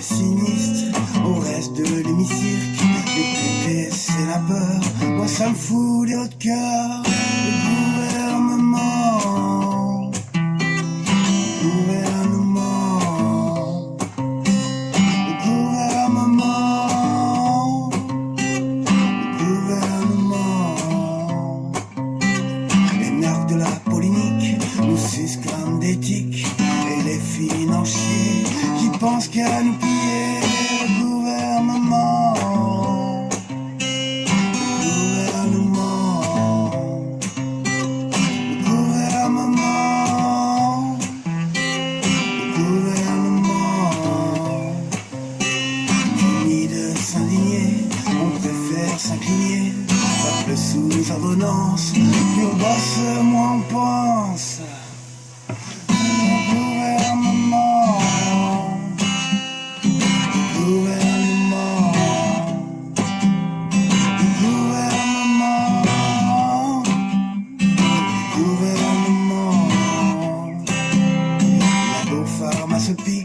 sinistre, on reste de l'hémicycle, Les pupilles, c'est la peur, moi ça me fout les hauts de cœur. Qui pensent qu'à nous piller. Le gouvernement, le gouvernement, le gouvernement, le gouvernement. Fini de s'indigner, on préfère s'incliner. Peuple sous ordonnance, plus on bosse, moins on pense.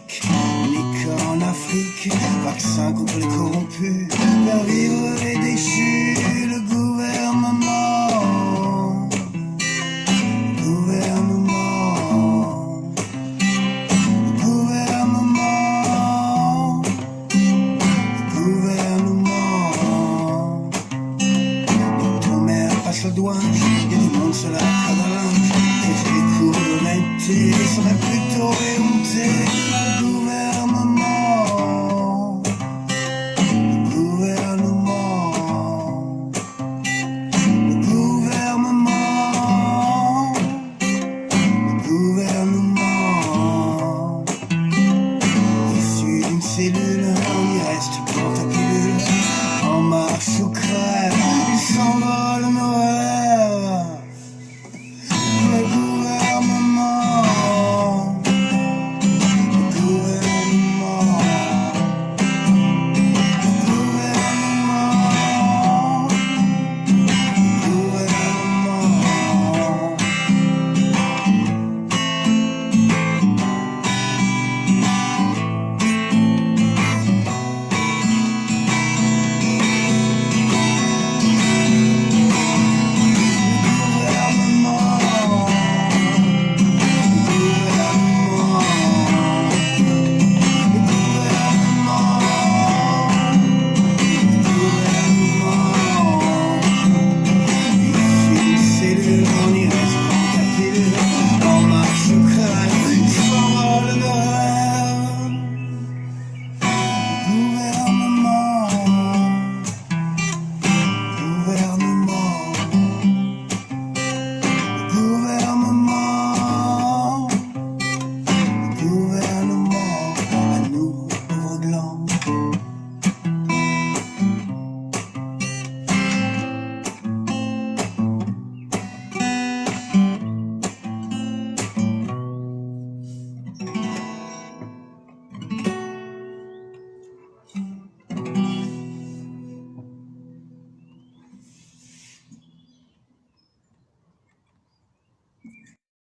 Unique en Afrique, vaccin contre les corrompus, faire vivre les déchus, le gouvernement, le gouvernement, le gouvernement, le gouvernement. Mère passe le doigt, et du monde se la linge, et les cours d'honnêteté